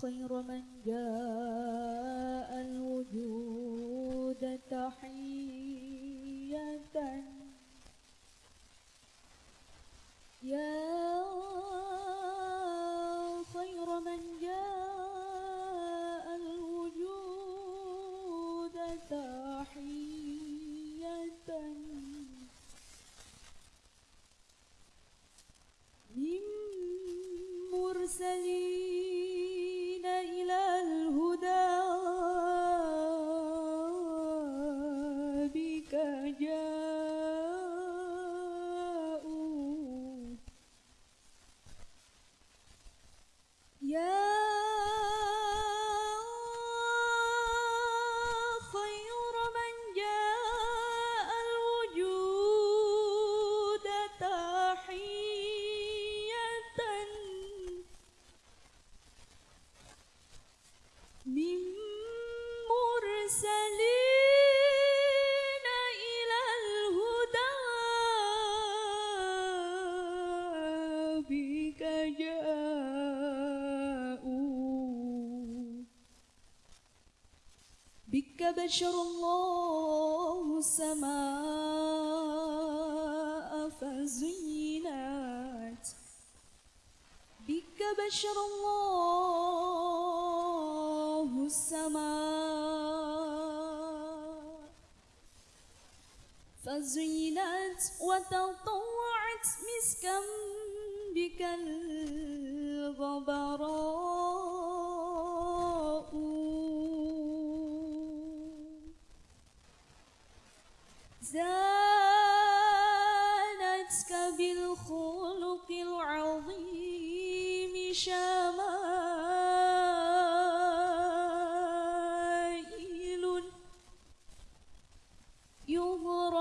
خير من جاء الوجود تحية. يا خير من جاء الوجود تحية. من مرسلين إلى الهدى. بك بك بشر الله السماء فزينت. بك بشر الله السماء فزينت وتطوعت مسكا بك الغبراء. زانتك بالخلق العظيم شمائل يغرى